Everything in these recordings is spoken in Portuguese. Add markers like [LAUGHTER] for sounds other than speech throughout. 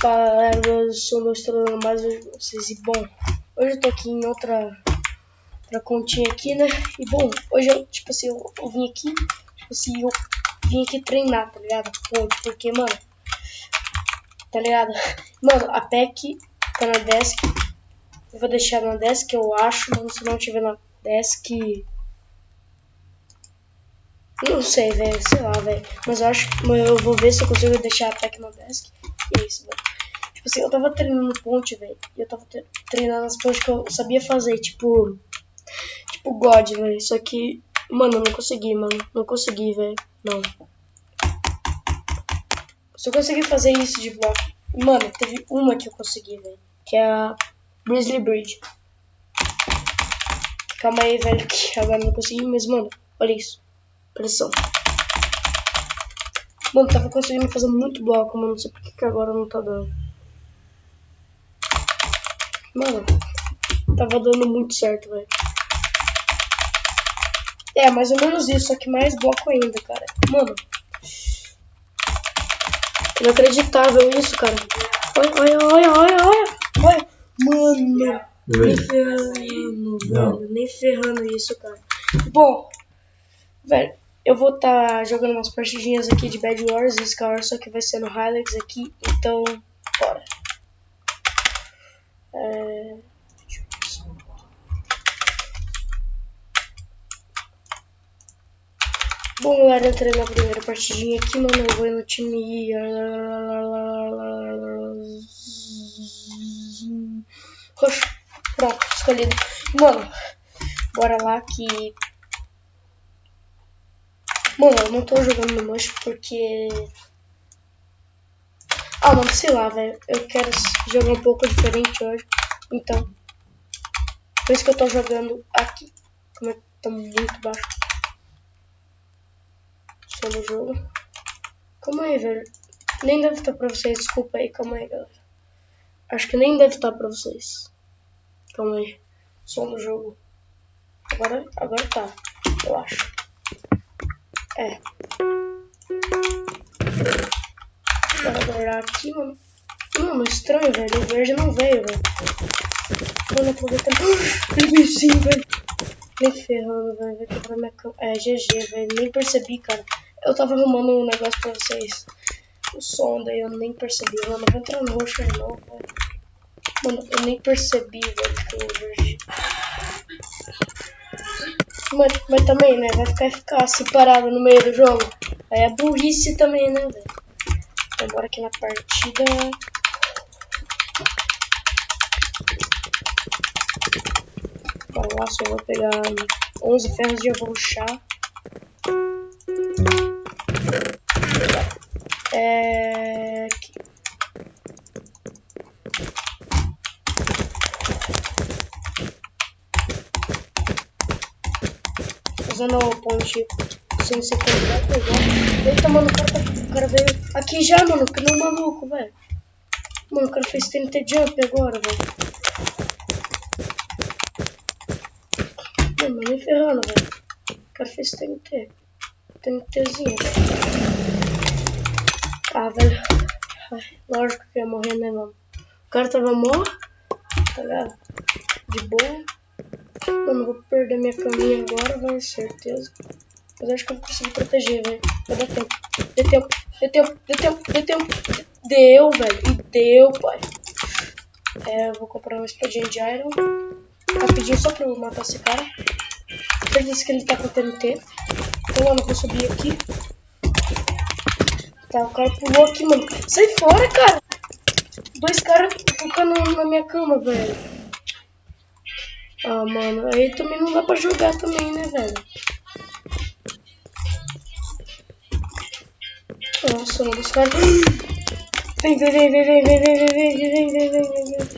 Fala, eu sou o Estrela mais vocês. E bom, hoje eu tô aqui em outra, outra continha aqui, né? E bom, hoje eu, tipo assim, eu, eu vim aqui, tipo assim, eu vim aqui treinar, tá ligado? porque, mano, tá ligado? Mano, a PEC tá na desk. Eu vou deixar na desk, eu acho, mas se não tiver na desk. Não sei, velho, sei lá, velho. Mas eu acho eu vou ver se eu consigo deixar a PEC na desk. E é isso. Tipo assim, eu tava treinando ponte, velho. Eu tava treinando as pontes que eu sabia fazer, tipo. Tipo God, velho. Só que. Mano, eu não consegui, mano. Não consegui, velho. Não. Se eu conseguir fazer isso de bloco. Mano, teve uma que eu consegui, velho. Que é a Grizzly Bridge. Calma aí, velho, que [LAUGHS] agora não consegui, mas, mano, olha isso. Pressão. Mano, tava conseguindo fazer muito bloco, mas não sei porque que agora não tá dando. Mano, tava dando muito certo, velho. É, mais ou menos isso, só que mais bloco ainda, cara. Mano. Inacreditável isso, cara. Olha, olha, olha, olha, olha. Mano. Nem ferrando, velho. Nem ferrando isso, cara. Bom, velho. Eu vou estar tá jogando umas partidinhas aqui de Bad Wars e Scar, só que vai ser no Highlights aqui, então bora. É... Bom, galera, entrei na primeira partidinha aqui, mano. Eu vou no time. Roxo. Pronto, escolhido. Mano, bora lá que Mano, eu não tô jogando no Mush porque... Ah, mano, sei lá, velho. Eu quero jogar um pouco diferente hoje. Então, por isso que eu tô jogando aqui. Como é que tá muito baixo. Só no jogo. Calma aí, velho. Nem deve estar pra vocês. Desculpa aí, calma aí, galera. Acho que nem deve estar pra vocês. Calma aí. Só no jogo. Agora, agora tá. Eu acho. É. Guardar aqui, mano. Mano, estranho, velho. O verde não veio, velho. Mano, aproveitando. Ele veio sim, velho. Nem ferrando, velho. Vai quebrar minha cama. É, GG, velho. Nem percebi, cara. Eu tava arrumando um negócio pra vocês. O som daí eu nem percebi, mano. Vou entrar no roxo de novo, velho. Mano, eu nem percebi, velho, que o verde. Mas, mas também, né? Vai ficar eficácia parado no meio do jogo. Aí é burrice também, né, velho? Bora aqui na partida. Bora lá, só vou pegar 11 ferros de arrochar. É... Usando a ponte sem ser completa igual. Eita, mano, o cara, tá, o cara veio aqui já, mano, que um maluco, velho. Mano, o cara fez TNT jump agora, velho. Mano, nem ferrando, velho. O cara fez TNT. TNTzinho. Ah, velho. Lógico que ia morrer, né, mano? O cara tava morto, tá ligado? De boa. Mano, vou perder minha caminha agora, velho, certeza. Mas acho que eu vou conseguir proteger, velho. Vai dar tempo. Deu tempo, deu tempo, deu tempo, deu tempo. Deu, velho. E deu, pai. É, eu vou comprar uma espadinha de iron. Rapidinho, só pra eu matar esse cara. Certeza que ele tá com TNT. Então, mano, vou subir aqui. Tá, o cara pulou aqui, mano. Sai fora, cara. Dois caras ficando na minha cama, velho. Ah, mano, aí também não dá pra jogar também, né, velho? Nossa, mano, os caras... Vem, vem, vem, vem, vem, vem, vem, vem, vem, vem, vem, vem, vem.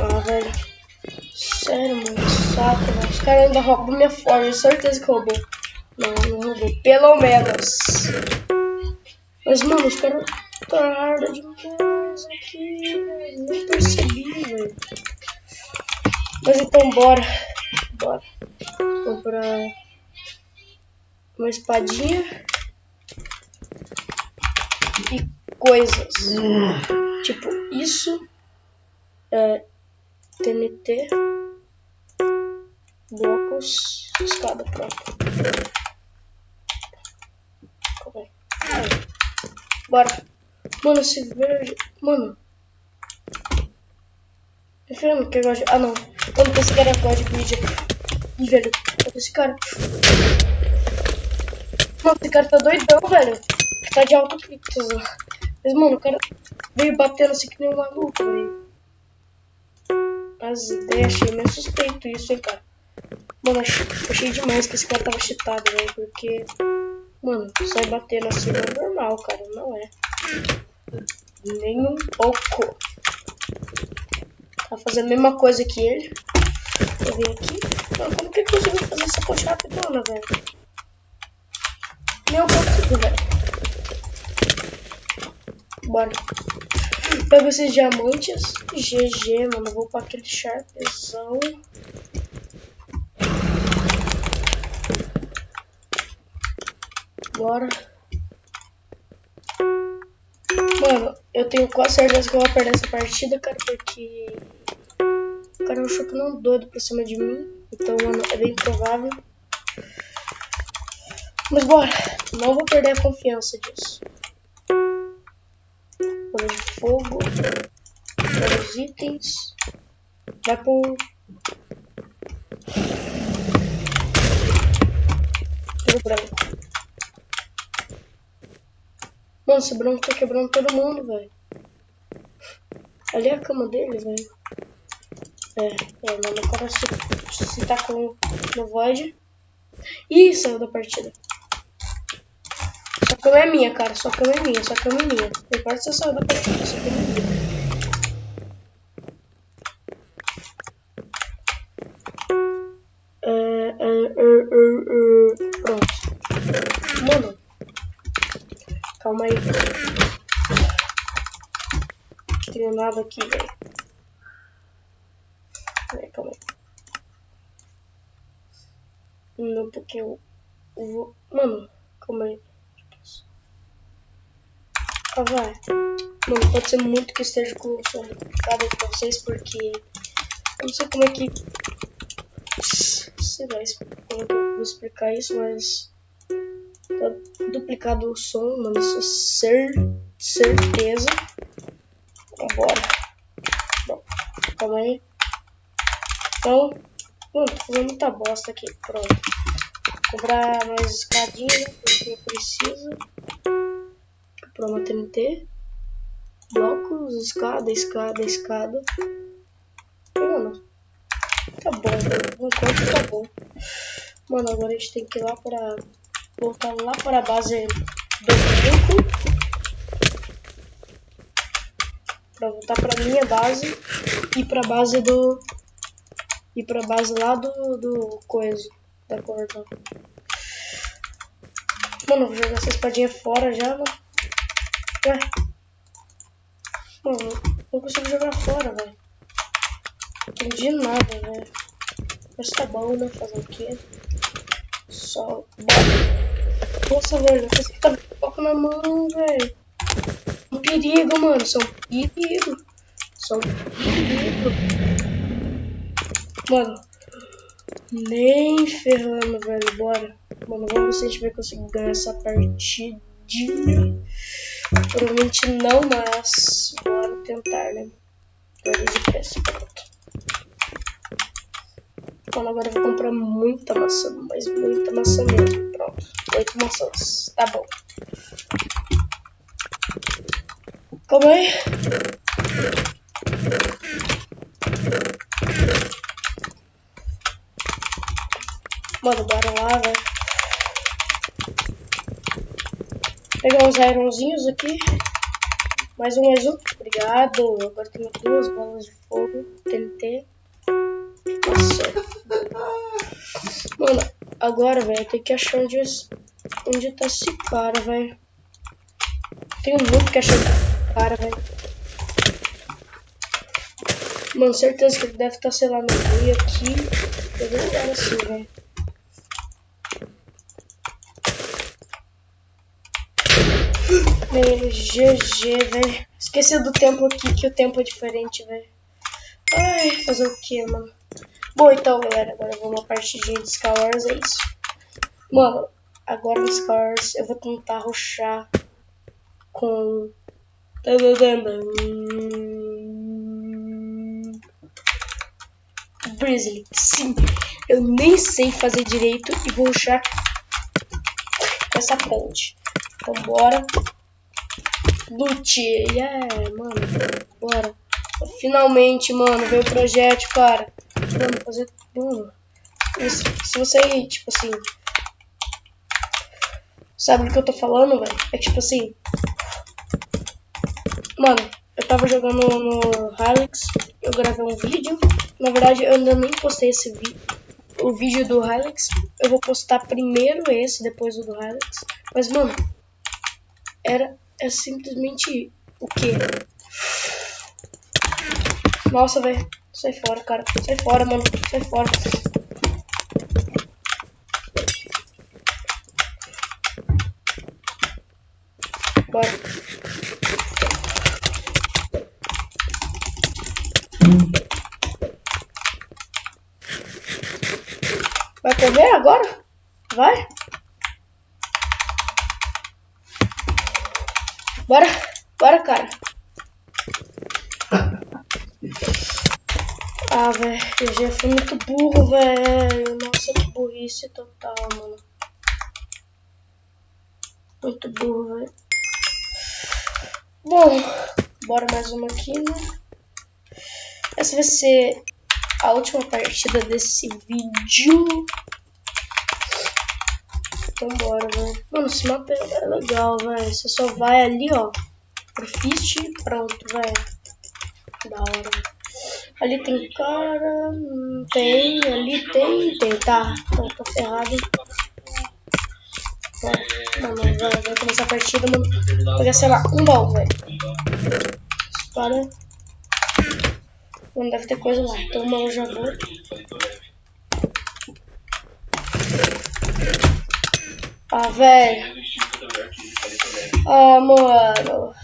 Ah, velho. Sério, mano, saco, velho. Os caras ainda roubam minha forma, certeza que roubou. Não, não roubou. Pelo menos. Mas, mano, os caras tarda demais aqui, velho. Nem percebi, velho. Mas então bora. Bora. Comprar uma espadinha. E coisas. Tipo, isso é TNT, blocos, escada, pronto. Aí. Bora. Mano, esse verde. Mano. Que eu gosto. Ah, não. Mano, esse cara gosta de vídeo. Velho. Esse cara. Mano, esse cara tá doidão, velho. Tá de alto pixels. Mas, mano, o cara veio batendo assim que nem um maluco, velho. As ideias, achei meio suspeito isso, hein, cara. Mano, achei, achei demais que esse cara tava cheatado, velho. Porque, mano, sai batendo assim não é normal, cara. Não é. Nem um pouco. Tá fazendo a mesma coisa que ele. Eu vim aqui. Mano, como que eu consigo fazer essa coxa rapidona, velho? Meu consigo, velho. Bora. Pega esses diamantes. GG, mano. Vou pra aquele sharpzão. Bora. Mano, eu tenho quase certeza que eu vou perder essa partida, cara, porque... O cara é um não doido pra cima de mim. Então, mano, é bem provável. Mas bora. Não vou perder a confiança disso fogo. Os itens. Vai pro. Pro branco. Mano, esse branco tá quebrando todo mundo, velho. Ali é a cama dele, velho. É, é, mano, o cara se, se tá com no void. Ih, saiu da partida cama é minha, cara. Sua cama é minha, sua cama é minha. Não importa se você saiu da partida, sua cama é minha. É, é, é, Pronto. Mano. Calma aí. Não tenho nada aqui, velho. Calma aí. Não, porque eu vou... Mano, calma aí. Vai. Mano, pode ser muito que esteja com o som duplicado pra vocês, porque eu não sei como é que. Sei lá como eu vou explicar isso, mas. Tá duplicado o som, mano, isso é cer certeza. Vambora. Bom, calma aí. Então, mano, tô fazendo muita bosta aqui. Pronto. Vou comprar mais escadinha, porque eu preciso para uma TNT. Blocos, escada, escada, escada. Mano, tá bom, mano. Enquanto tá bom. Mano, agora a gente tem que ir lá para voltar lá para a base do grupo. Pra voltar pra minha base e pra base do. E pra base lá do. do coisa. Da corda. Mano, vou jogar essa espadinha fora já, mano. Ué. Mano, não consigo jogar fora, velho. Não entendi nada, velho. Mas tá bom, né? Fazer o quê? Só. Nossa, velho, você tá com na mão, velho. Um perigo, mano. São perigo. São perigo. Mano. Nem ferrando, velho. Bora. Mano, vamos ver se a gente vai conseguir ganhar essa partidinha. Provavelmente não, mas bora tentar, né? Perder de preço, pronto. Então agora eu vou comprar muita maçã, mas muita maçã mesmo. Pronto, oito maçãs, tá bom. Calma aí. Mano, bora lá, velho. Pegar uns ironzinhos aqui. Mais um, mais um. Obrigado. Agora tenho duas bolas de fogo. TNT. Nossa. Mano, agora, velho, tem que achar onde, onde tá esse cara, velho. Tenho muito que achar esse cara, velho. Mano, certeza que ele deve estar, tá, sei lá, no meio aqui. Eu vou assim, velho. Bem, GG, velho. Esqueci do tempo aqui, que o tempo é diferente, velho. Ai, fazer o que, mano? Bom, então, galera, agora vamos uma partidinha de Skywars, é isso. Mano, agora no Skywars eu vou tentar ruxar com... Grizzly, sim. Eu nem sei fazer direito e vou ruxar essa ponte. Então, bora. Loot, yeah, mano, bora. Finalmente, mano, veio o projeto, cara. Fazer. Mano. Isso, se você, tipo assim. Sabe do que eu tô falando, velho? É tipo assim. Mano, eu tava jogando no Hilux, eu gravei um vídeo. Na verdade, eu ainda nem postei esse vídeo. O vídeo do Hilux. Eu vou postar primeiro esse, depois o do Hilux. Mas, mano, era é simplesmente o que? Nossa, velho. Sai fora, cara. Sai fora, mano. Sai fora. Bora. Vai correr agora? Vai? Bora, bora, cara. Ah, velho, eu já fui muito burro, velho. Nossa, que burrice total, mano. Muito burro, velho. Bom, bora mais uma aqui, né? Essa vai ser a última partida desse vídeo. Então bora, velho. Mano, esse mapa é legal, velho. Você só vai ali, ó. Pro Fist e pronto, velho. Da hora, Ali tem cara. Não tem. Ali tem. Tem. Tá. Tô ferrado. Mano, vai, começar a partida, mano. Pegar, sei lá, um baú, velho. Para. Mano, deve ter coisa lá. Então, mano, já vou. Ah, velho. Ah, mano.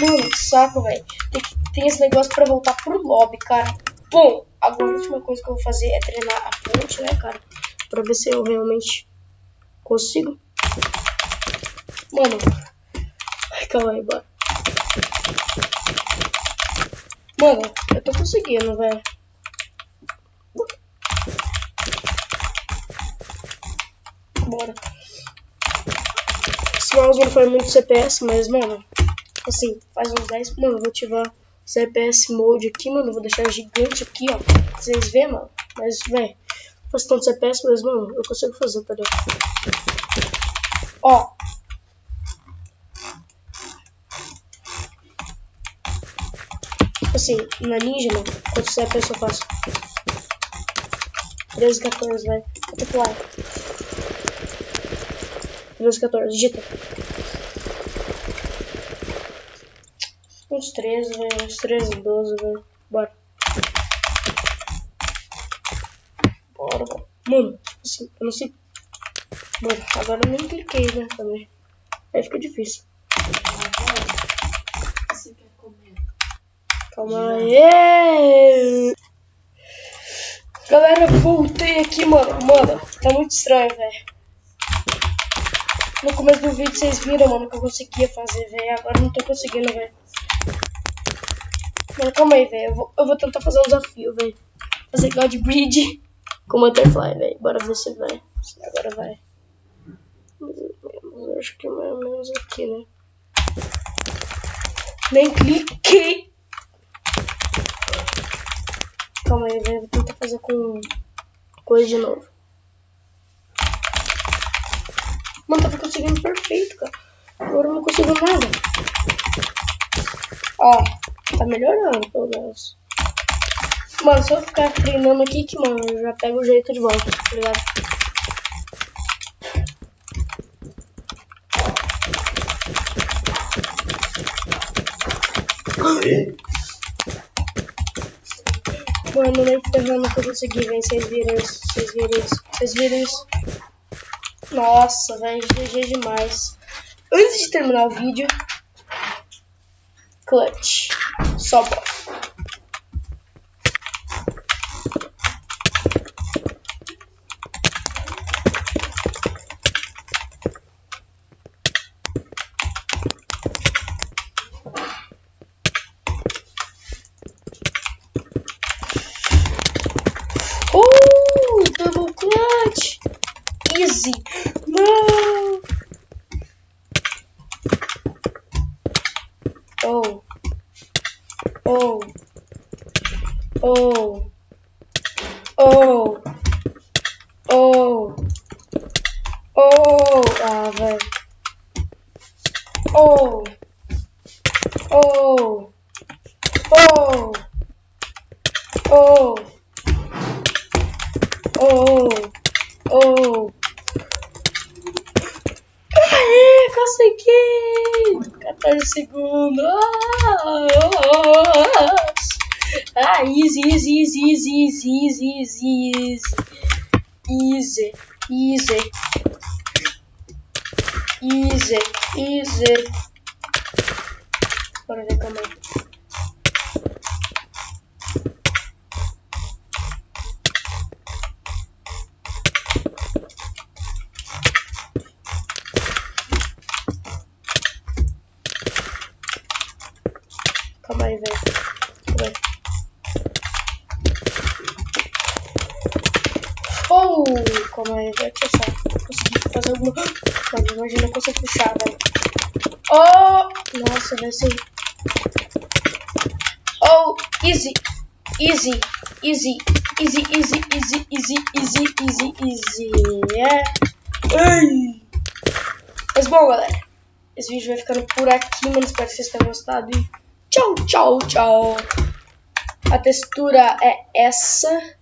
Mano, que saco, velho. Tem, tem esse negócio pra voltar pro lobby, cara. Bom, agora a última coisa que eu vou fazer é treinar a ponte, né, cara? Pra ver se eu realmente consigo. Mano. Ai, calma aí, bora. Mano, eu tô conseguindo, velho. Bora. Esse mouse não foi muito CPS, mas, mano, assim, faz uns 10. Mano, vou ativar CPS Mode aqui, mano. Vou deixar gigante aqui, ó. Vocês vê, mano. Mas, velho, faz tanto CPS, mas, mano, eu consigo fazer, tá ligado? Ó. Assim, na Ninja, mano, quanto CPS eu faço? 13, 14, vai. Multiplier. 12, 14, digita. Uns 13, velho. Uns 13, 12, velho. Bora. Bora, bora. Mano, assim, eu não sei. Mano, agora eu nem cliquei, né? Também. Aí fica difícil. Calma aí. Galera, voltei aqui, mano. Mano, tá muito estranho, velho. No começo do vídeo vocês viram, mano, que eu conseguia fazer, velho. Agora não tô conseguindo, velho. Mano, calma aí, velho. Eu eu vou tentar fazer um desafio, velho. Fazer God Bridge com Butterfly, velho. Bora ver se vai. Agora vai. Eu acho que mais ou menos aqui, né? Nem cliquei. Calma aí, velho. Vou tentar fazer com coisa de novo. Mano, tava conseguindo perfeito, cara. Agora eu não consigo nada. Ó, tá melhorando, pelo menos. Mano, se eu ficar treinando aqui, que, mano, eu já pego o jeito de volta, tá ligado? Mano, nem ferrando que eu consegui, velho. Vocês viram isso, vocês viram isso, vocês viram isso. Nossa, velho, GG demais. Antes de terminar o vídeo, clutch, só bota. Oh! Oh! Oh! Oh! Oh! Aê, consegui! 14 segundos! Ah, oh, oh. ah easy, easy, easy, easy, easy, easy, easy. Easy, easy. Easy, easy. Bora ver calma aí. Calma aí, velho. Oh, calma aí, velho. Deixa eu só fazer alguma. Mano, imagina eu consigo puxar, velho. Oh! Nossa, vai ser. Oh, easy. Easy. Easy. Easy, easy, easy, easy, easy, easy, easy. É. Ai. Mas bom, galera. Esse vídeo vai ficando por aqui, mano. Espero que vocês tenham gostado. E tchau, tchau, tchau. A textura é essa.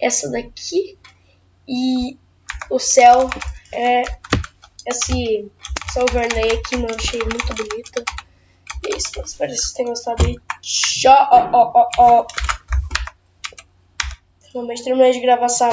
Essa daqui. E o céu é esse céu vermelho aqui, mano. Achei muito bonito. E é isso. Espero que vocês tenham gostado. E tchau numa extrema desgravação